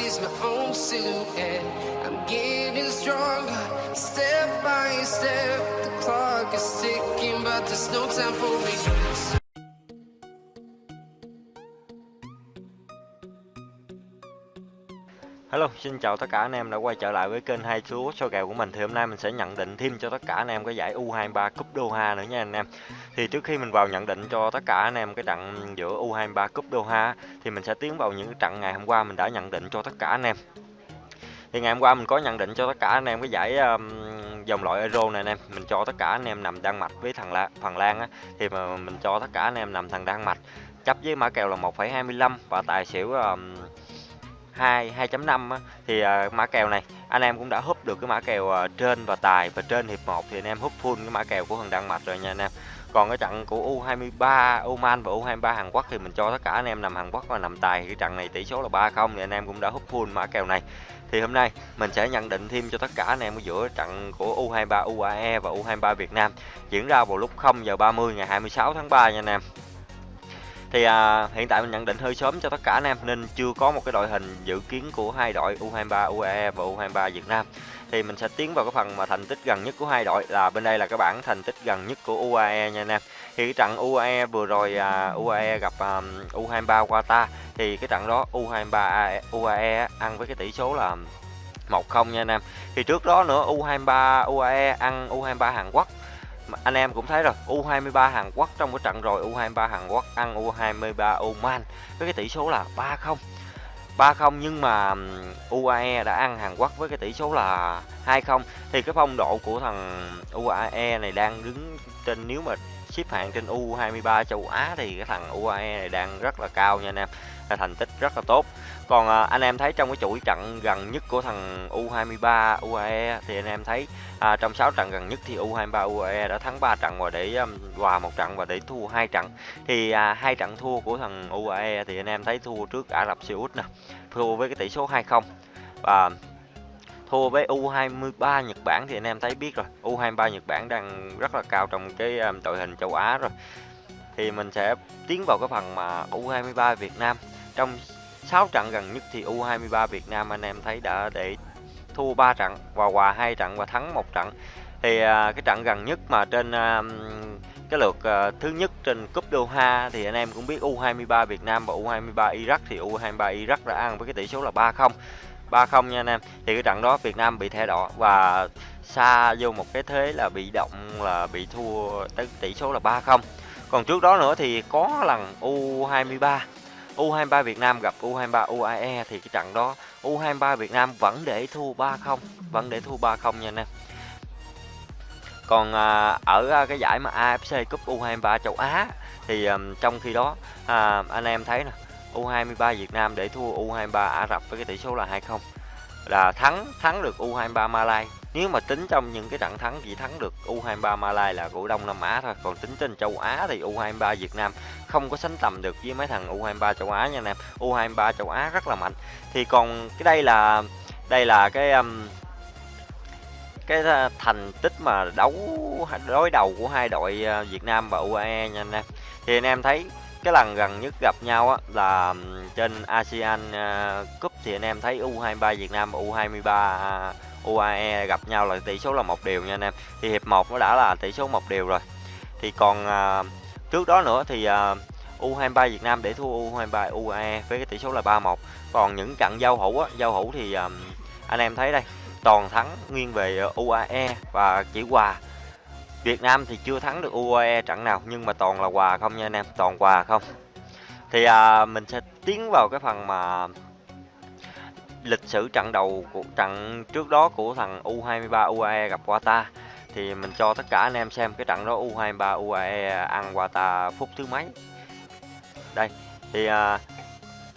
sees my own silhouette. I'm getting stronger, step by step. The clock is ticking, but there's no time for regrets. Hello, xin chào tất cả anh em đã quay trở lại với kênh hai số số kèo của mình thì hôm nay mình sẽ nhận định thêm cho tất cả anh em cái giải U23 Cup Doha nữa nha anh em. Thì trước khi mình vào nhận định cho tất cả anh em cái trận giữa U23 Cup Doha thì mình sẽ tiến vào những trận ngày hôm qua mình đã nhận định cho tất cả anh em. Thì ngày hôm qua mình có nhận định cho tất cả anh em cái giải um, dòng loại Euro này anh em, mình cho tất cả anh em nằm Đan Mạch với thằng La, Phần Lan á thì mà mình cho tất cả anh em nằm thằng Đan Mạch chấp với mã kèo là 1,25 và tài xỉu um, 2 2.5 thì uh, mã kèo này anh em cũng đã húp được cái mã kèo uh, trên và tài và trên hiệp 1 thì anh em húp full cái mã kèo của thằng Đan Mạch rồi nha anh em. Còn cái trận của U23 Oman và U23 Hàn Quốc thì mình cho tất cả anh em nằm Hàn Quốc và nằm tài cái trận này tỷ số là 3-0 thì anh em cũng đã húp full mã kèo này. Thì hôm nay mình sẽ nhận định thêm cho tất cả anh em ở giữa trận của U23 UAE và U23 Việt Nam diễn ra vào lúc 0 giờ 30 ngày 26 tháng 3 nha anh em. Thì à, hiện tại mình nhận định hơi sớm cho tất cả anh em nên chưa có một cái đội hình dự kiến của hai đội U23 UAE và U23 Việt Nam. Thì mình sẽ tiến vào cái phần mà thành tích gần nhất của hai đội là bên đây là cái bảng thành tích gần nhất của UAE nha anh em. Thì cái trận UAE vừa rồi à, UAE gặp à, U23 Qatar thì cái trận đó U23 UAE ăn với cái tỷ số là 1-0 nha anh em. Thì trước đó nữa U23 UAE ăn U23 Hàn Quốc anh em cũng thấy rồi U23 Hàn Quốc trong cái trận rồi U23 Hàn Quốc ăn U23 Oman với cái tỷ số là 3-0 3-0 nhưng mà UAE đã ăn Hàn Quốc với cái tỷ số là 2-0 thì cái phong độ của thằng UAE này đang đứng trên, nếu mà xếp hạng trên U23 châu Á thì cái thằng UAE này đang rất là cao nha anh em. Thành tích rất là tốt. Còn à, anh em thấy trong cái chuỗi trận gần nhất của thằng U23 UAE thì anh em thấy à, trong 6 trận gần nhất thì U23 UAE đã thắng 3 trận và để um, hòa một trận và để thua hai trận. Thì à, hai trận thua của thằng UAE thì anh em thấy thua trước Ả Rập Xê Út nè thua với cái tỷ số 2-0 và thua với U23 Nhật Bản thì anh em thấy biết rồi. U23 Nhật Bản đang rất là cao trong cái à, đội hình châu Á rồi. Thì mình sẽ tiến vào cái phần mà U23 Việt Nam. Trong 6 trận gần nhất thì U23 Việt Nam anh em thấy đã để thua 3 trận và hòa hai trận và thắng một trận. Thì à, cái trận gần nhất mà trên à, cái lượt thứ nhất trên cúp Doha thì anh em cũng biết U23 Việt Nam và U23 Iraq thì U23 Iraq đã ăn với cái tỷ số là 3-0 3-0 nha anh em. Thì cái trận đó Việt Nam bị thẻ đỏ và xa vô một cái thế là bị động là bị thua tới tỷ số là 3-0 còn trước đó nữa thì có lần U23 U23 Việt Nam gặp U23 UAE thì cái trận đó U23 Việt Nam vẫn để thua 3-0 vẫn để thua 3-0 nha anh em. Còn à, ở à, cái giải mà AFC Cup U23 châu Á thì à, trong khi đó à, anh em thấy nè U23 Việt Nam để thua U23 Ả Rập với cái tỷ số là 2-0 là thắng thắng được U23 Malai. Nếu mà tính trong những cái trận thắng chỉ thắng được U23 Malai là của Đông Nam Á thôi. Còn tính trên châu Á thì U23 Việt Nam không có sánh tầm được với mấy thằng U23 châu Á nha anh em. U23 châu Á rất là mạnh. Thì còn cái đây là đây là cái um, cái thành tích mà đấu đối đầu của hai đội uh, Việt Nam và UAE nha anh em. Thì anh em thấy cái lần gần nhất gặp nhau á là trên ASEAN ờ, Cup thì anh em thấy U23 Việt Nam U23 à, UAE gặp nhau là tỷ số là một điều nha anh em. Thì hiệp 1 nó đã là tỷ số một điều rồi. Thì còn à, trước đó nữa thì ờ, à, U23 Việt Nam để thua U23 UAE với cái tỷ số là 3-1 còn những trận giao hữu á giao hữu thì à, anh em thấy đây toàn thắng nghiêng về UAE và chỉ hòa. Việt Nam thì chưa thắng được UAE trận nào nhưng mà toàn là quà không nha anh em toàn quà không. Thì à, mình sẽ tiến vào cái phần mà lịch sử trận đầu của trận trước đó của thằng U23 UAE gặp Qatar. Thì mình cho tất cả anh em xem cái trận đó U23 UAE ăn Qatar phút thứ mấy. Đây thì à,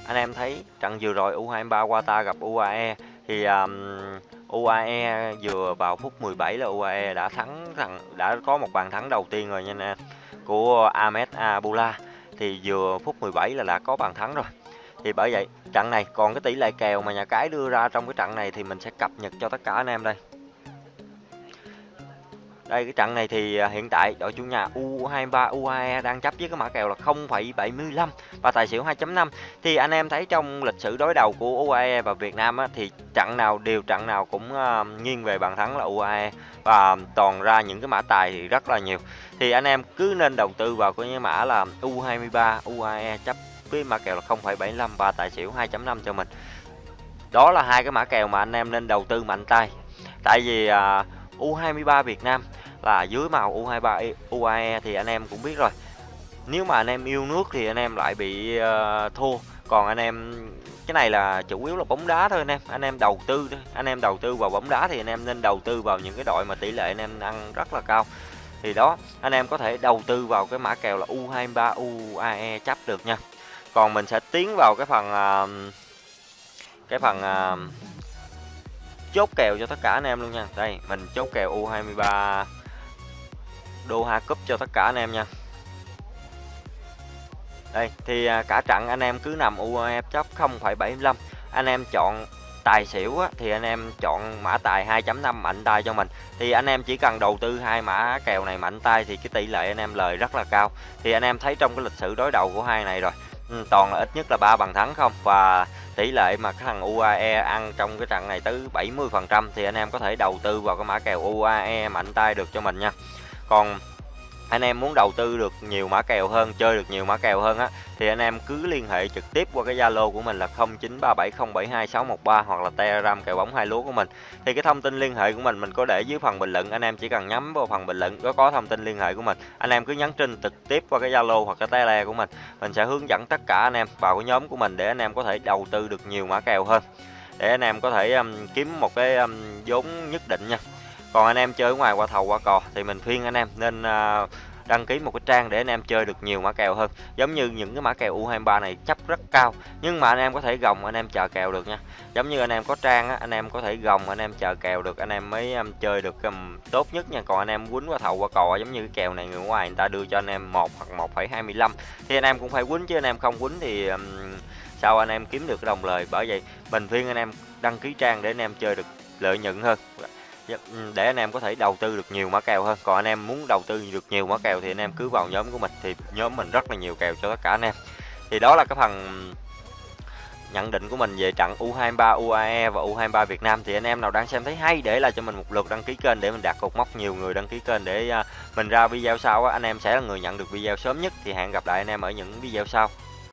anh em thấy trận vừa rồi U23 Qatar gặp UAE thì um, UAE vừa vào phút 17 là UAE đã thắng rằng đã có một bàn thắng đầu tiên rồi nha anh của Ahmed Abula thì vừa phút 17 là đã có bàn thắng rồi. Thì bởi vậy, trận này còn cái tỷ lệ kèo mà nhà cái đưa ra trong cái trận này thì mình sẽ cập nhật cho tất cả anh em đây đây cái trận này thì à, hiện tại đội chủ nhà U23 UAE đang chấp với cái mã kèo là 0,75 và tài xỉu 2.5 thì anh em thấy trong lịch sử đối đầu của UAE và Việt Nam á, thì trận nào đều trận nào cũng uh, nghiêng về bàn thắng là UAE và toàn ra những cái mã tài thì rất là nhiều. Thì anh em cứ nên đầu tư vào cái mã là U23 UAE chấp với mã kèo là 0,75 và tài xỉu 2.5 cho mình. Đó là hai cái mã kèo mà anh em nên đầu tư mạnh tay. Tại vì à, uh, U23 Việt Nam là dưới màu U23 UAE thì anh em cũng biết rồi. Nếu mà anh em yêu nước thì anh em lại bị uh, thua. Còn anh em cái này là chủ yếu là bóng đá thôi anh em. Anh em đầu tư thôi anh em đầu tư vào bóng đá thì anh em nên đầu tư vào những cái đội mà tỷ lệ anh em ăn rất là cao. Thì đó anh em có thể đầu tư vào cái mã kèo là U23 UAE chấp được nha. Còn mình sẽ tiến vào cái phần uh, cái phần uh, chốt kèo cho tất cả anh em luôn nha. Đây mình chốt kèo U23 Doha Cup cho tất cả anh em nha. Đây thì à, cả trận anh em cứ nằm UEF chấp 0,75 anh em chọn tài xỉu á, thì anh em chọn mã tài 2.5 mạnh tay cho mình. Thì anh em chỉ cần đầu tư hai mã kèo này mạnh tay thì cái tỷ lệ anh em lời rất là cao. Thì anh em thấy trong cái lịch sử đối đầu của hai này rồi ừ, toàn là ít nhất là ba bằng thắng không? Và tỷ lệ mà cái thằng UAE ăn trong cái trận này tới 70% thì anh em có thể đầu tư vào cái mã kèo UAE mạnh tay được cho mình nha còn anh em muốn đầu tư được nhiều mã kèo hơn chơi được nhiều mã kèo hơn á thì anh em cứ liên hệ trực tiếp qua cái zalo của mình là 0937072613 hoặc là telegram kèo bóng hai lúa của mình. Thì cái thông tin liên hệ của mình mình có để dưới phần bình luận anh em chỉ cần nhắm vào phần bình luận có có thông tin liên hệ của mình anh em cứ nhắn tin trực tiếp qua cái zalo hoặc cái tele của mình mình sẽ hướng dẫn tất cả anh em vào cái nhóm của mình để anh em có thể đầu tư được nhiều mã kèo hơn. Để anh em có thể um, kiếm một cái um, vốn nhất định nha còn anh em chơi ở ngoài qua thầu qua cò thì mình khuyên anh em nên đăng ký một cái trang để anh em chơi được nhiều mã kèo hơn giống như những cái mã kèo U23 này chấp rất cao nhưng mà anh em có thể gồng anh em chờ kèo được nha giống như anh em có trang á anh em có thể gồng anh em chờ kèo được anh em mới um, chơi được um, tốt nhất nha còn anh em quýnh qua thầu qua cò giống như cái kèo này người ngoài người ta đưa cho anh em một hoặc 1,25 thì anh em cũng phải quýnh chứ anh em không quýnh thì um, sao anh em kiếm được cái đồng lời bởi vậy mình khuyên anh em đăng ký trang để anh em chơi được lợi nhuận hơn Dạ, ừ, để anh em có thể đầu tư được nhiều mã kèo hơn. Còn anh em muốn đầu tư được nhiều mã kèo thì anh em cứ vào nhóm của mình, thì nhóm mình rất là nhiều kèo cho tất cả anh em. Thì đó là cái phần nhận định của mình về trận U23 UAE và U23 Việt Nam. Thì anh em nào đang xem thấy hay, để lại cho mình một lượt đăng ký kênh để mình đạt cột mốc nhiều người đăng ký kênh để à, mình ra video sau anh em sẽ là người nhận được video sớm nhất. Thì hẹn gặp lại anh em ở những video sau.